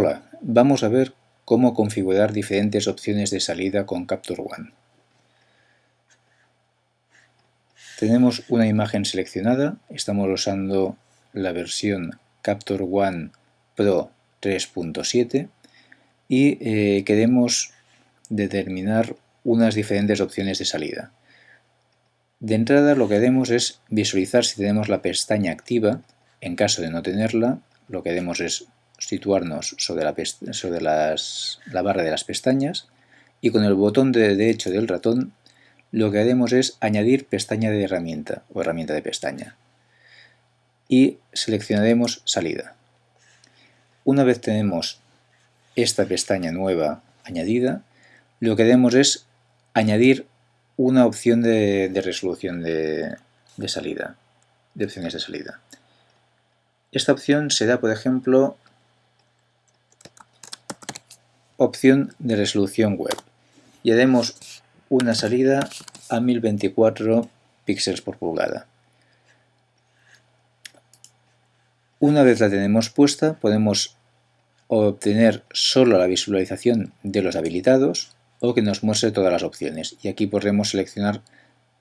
Hola, vamos a ver cómo configurar diferentes opciones de salida con Capture One. Tenemos una imagen seleccionada, estamos usando la versión Capture One Pro 3.7 y eh, queremos determinar unas diferentes opciones de salida. De entrada lo que haremos es visualizar si tenemos la pestaña activa. En caso de no tenerla, lo que haremos es situarnos sobre, la, barra de las pestañas y con el botón de derecho del ratón lo que haremos es añadir pestaña de herramienta o herramienta de pestaña y seleccionaremos salida. Una vez tenemos esta pestaña nueva añadida, lo que haremos es añadir una opción de, resolución de, salida, de opciones de salida. Esta opción será, por ejemplo, opción de resolución web y haremos una salida a 1024 píxeles por pulgada. Una vez la tenemos puesta, podemos obtener solo la visualización de los habilitados o que nos muestre todas las opciones. Y aquí podremos seleccionar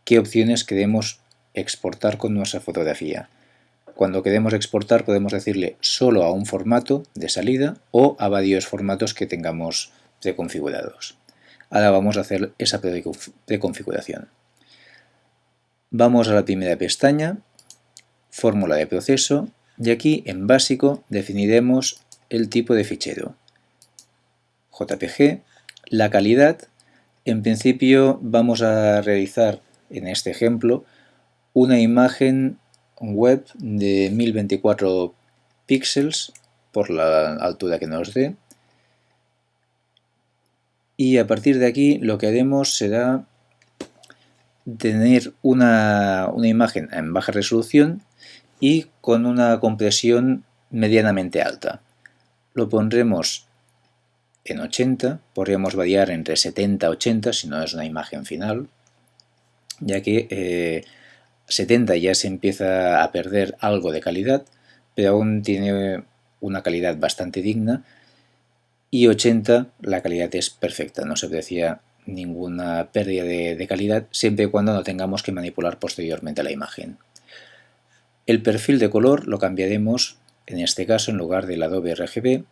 qué opciones queremos exportar con nuestra fotografía. Cuando queremos exportar podemos decirle solo a un formato de salida o a varios formatos que tengamos preconfigurados. Ahora vamos a hacer esa preconfiguración. Vamos a la primera pestaña, fórmula de proceso, y aquí en básico definiremos el tipo de fichero. JPG, la calidad, en principio vamos a realizar en este ejemplo una imagen web de 1024 píxeles por la altura que nos dé y a partir de aquí lo que haremos será tener una, una, imagen en baja resolución y con una compresión medianamente alta. Lo pondremos en 80, podríamos variar entre 70 y 80 si no es una imagen final, ya que eh, 70 ya se empieza a perder algo de calidad, pero aún tiene una calidad bastante digna, y 80 la calidad es perfecta, no se aprecia ninguna pérdida de, calidad, siempre y cuando no tengamos que manipular posteriormente la imagen. El perfil de color lo cambiaremos, en este caso en lugar del Adobe RGB,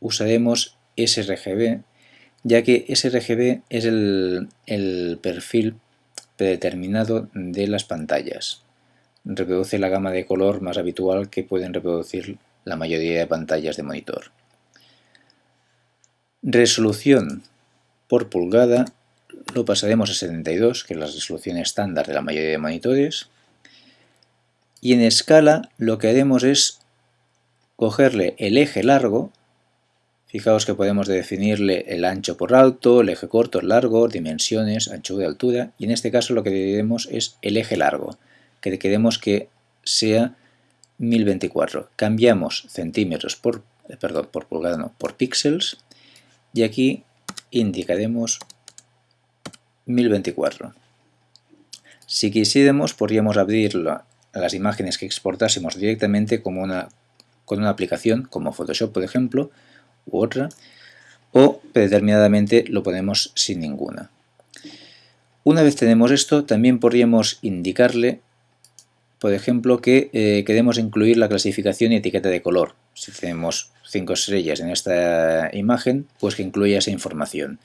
usaremos sRGB, ya que sRGB es el, el perfil predeterminado de las pantallas. Reproduce la gama de color más habitual que pueden reproducir la mayoría de pantallas de monitor. Resolución por pulgada lo pasaremos a 72, que es la resolución estándar de la mayoría de monitores. Y en escala lo que haremos es cogerle el eje largo Fijaos que podemos definirle el ancho por alto, el eje corto, el largo, dimensiones, ancho de altura y en este caso lo que diremos es el eje largo, que queremos que sea 1024. Cambiamos centímetros por, eh, perdón, por pulgada, no, por píxeles y aquí indicaremos 1024. Si quisiéramos podríamos abrir las imágenes que exportásemos directamente como una, con una aplicación como Photoshop por ejemplo u otra, o predeterminadamente lo ponemos sin ninguna. Una vez tenemos esto, también podríamos indicarle, por ejemplo, que eh, queremos incluir la clasificación y etiqueta de color. Si tenemos cinco estrellas en esta imagen, pues que incluya esa información.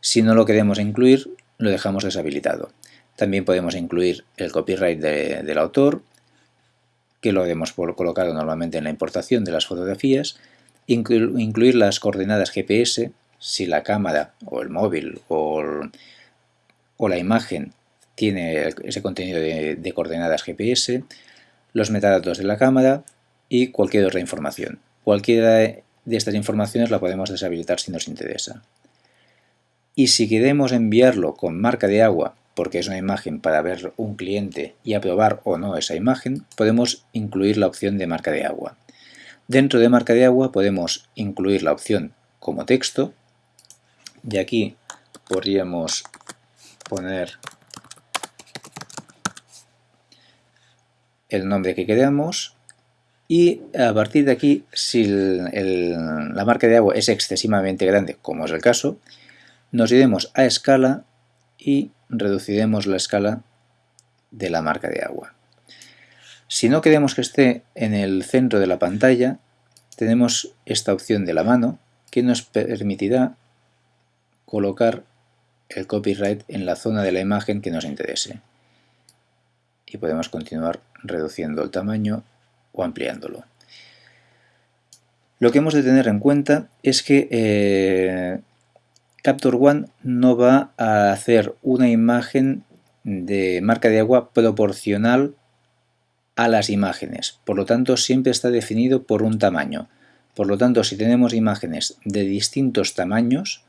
Si no lo queremos incluir, lo dejamos deshabilitado. También podemos incluir el copyright del autor, que lo hemos colocado normalmente en la importación de las fotografías, incluir las coordenadas GPS si la cámara o el móvil o, la imagen tiene ese contenido de, coordenadas GPS, los metadatos de la cámara y cualquier otra información. Cualquiera de estas informaciones la podemos deshabilitar si nos interesa. Y si queremos enviarlo con marca de agua, porque es una imagen para ver un cliente y aprobar o no esa imagen, podemos incluir la opción de marca de agua. Dentro de marca de agua podemos incluir la opción como texto y aquí podríamos poner el nombre que queremos y a partir de aquí, si la marca de agua es excesivamente grande, como es el caso, nos iremos a escala y reduciremos la escala de la marca de agua. Si no queremos que esté en el centro de la pantalla, tenemos esta opción de la mano que nos permitirá colocar el copyright en la zona de la imagen que nos interese. Y podemos continuar reduciendo el tamaño o ampliándolo. Lo que hemos de tener en cuenta es que eh, Capture One no va a hacer una imagen de marca de agua proporcional a las imágenes. Por lo tanto, siempre está definido por un tamaño. Por lo tanto, si tenemos imágenes de distintos tamaños,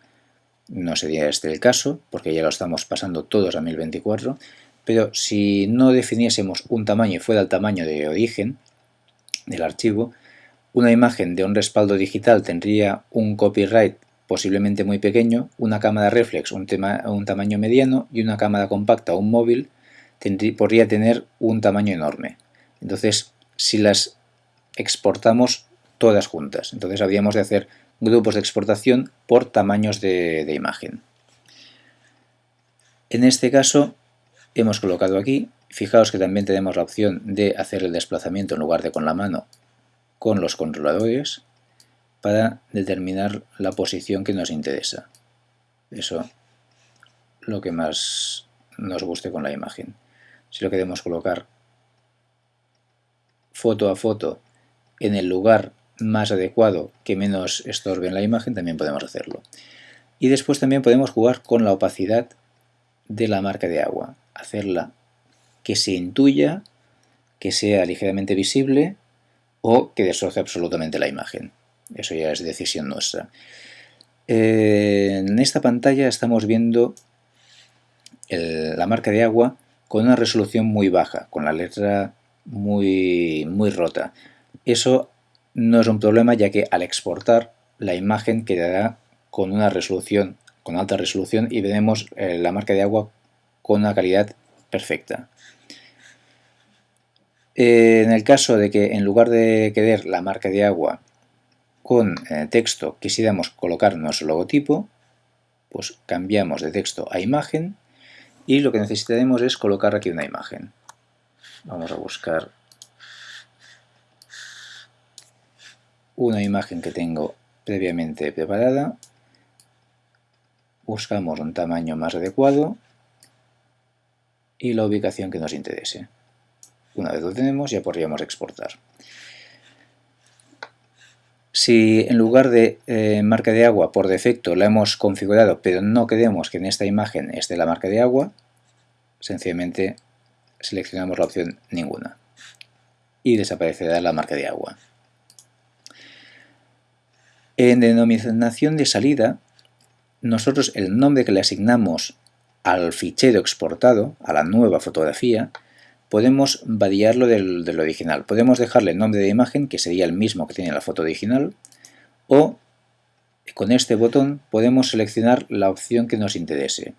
no sería este el caso, porque ya lo estamos pasando todos a 1024, pero si no definiésemos un tamaño y fuera el tamaño de origen del archivo, una imagen de un respaldo digital tendría un copyright posiblemente muy pequeño, una cámara reflex un, tamaño mediano y una cámara compacta o un móvil podría tener un tamaño enorme. Entonces, si las exportamos todas juntas, entonces habríamos de hacer grupos de exportación por tamaños de, de imagen. En este caso hemos colocado aquí, fijaos que también tenemos la opción de hacer el desplazamiento en lugar de con la mano con los controladores para determinar la posición que nos interesa. Eso lo que más nos guste con la imagen. Si lo queremos colocar foto a foto en el lugar más adecuado que menos estorbe en la imagen, también podemos hacerlo. Y después también podemos jugar con la opacidad de la marca de agua. Hacerla que se intuya, que sea ligeramente visible o que destroce absolutamente la imagen. Eso ya es decisión nuestra. Eh, en esta pantalla estamos viendo la marca de agua con una resolución muy baja, con la letra muy, muy rota. Eso no es un problema ya que al exportar la imagen quedará con una resolución, con alta resolución y veremos eh, la marca de agua con una calidad perfecta. Eh, en el caso de que en lugar de querer la marca de agua con eh, texto quisiéramos colocar nuestro logotipo, pues cambiamos de texto a imagen y lo que necesitaremos es colocar aquí una imagen. Vamos a buscar una imagen que tengo previamente preparada. Buscamos un tamaño más adecuado y la ubicación que nos interese. Una vez lo tenemos ya podríamos exportar. Si en lugar de eh, marca de agua por defecto la hemos configurado pero no queremos que en esta imagen esté la marca de agua, sencillamente seleccionamos la opción ninguna y desaparecerá la marca de agua. En denominación de salida, nosotros el nombre que le asignamos al fichero exportado, a la nueva fotografía, podemos variarlo del, del, original. Podemos dejarle el nombre de imagen, que sería el mismo que tiene la foto original, o con este botón podemos seleccionar la opción que nos interese.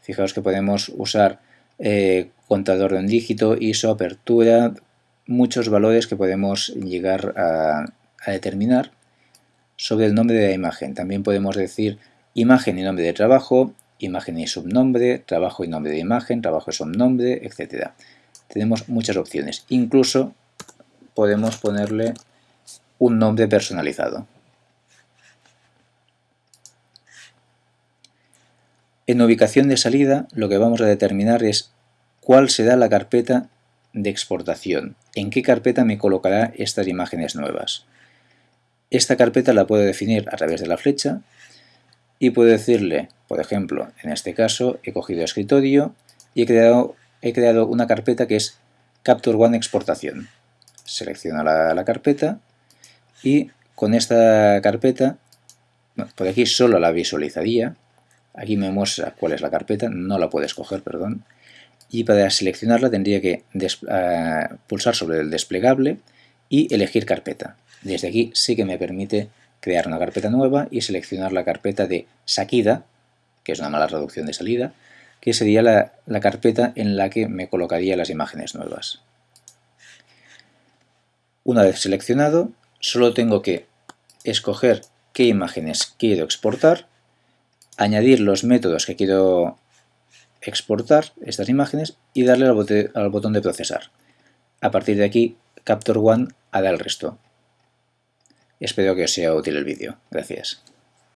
Fijaos que podemos usar eh, contador de un dígito, ISO, apertura, muchos valores que podemos llegar a, a determinar sobre el nombre de la imagen. También podemos decir imagen y nombre de trabajo, imagen y subnombre, trabajo y nombre de imagen, trabajo y subnombre, etcétera tenemos muchas opciones. Incluso podemos ponerle un nombre personalizado. En ubicación de salida lo que vamos a determinar es cuál será la carpeta de exportación, en qué carpeta me colocará estas imágenes nuevas. Esta carpeta la puedo definir a través de la flecha y puedo decirle, por ejemplo, en este caso he cogido escritorio y he creado una carpeta que es Capture One Exportación. Selecciono la, carpeta y con esta carpeta, por aquí solo la visualizaría, aquí me muestra cuál es la carpeta, no la puedo escoger, perdón, y para seleccionarla tendría que eh, pulsar sobre el desplegable y elegir carpeta. Desde aquí sí que me permite crear una carpeta nueva y seleccionar la carpeta de Sakida, que es una mala traducción de salida, que sería la, carpeta en la que me colocaría las imágenes nuevas. Una vez seleccionado, solo tengo que escoger qué imágenes quiero exportar, añadir los métodos que quiero exportar estas imágenes y darle al, botón de procesar. A partir de aquí, Capture One hará el resto. Espero que os sea útil el vídeo. Gracias.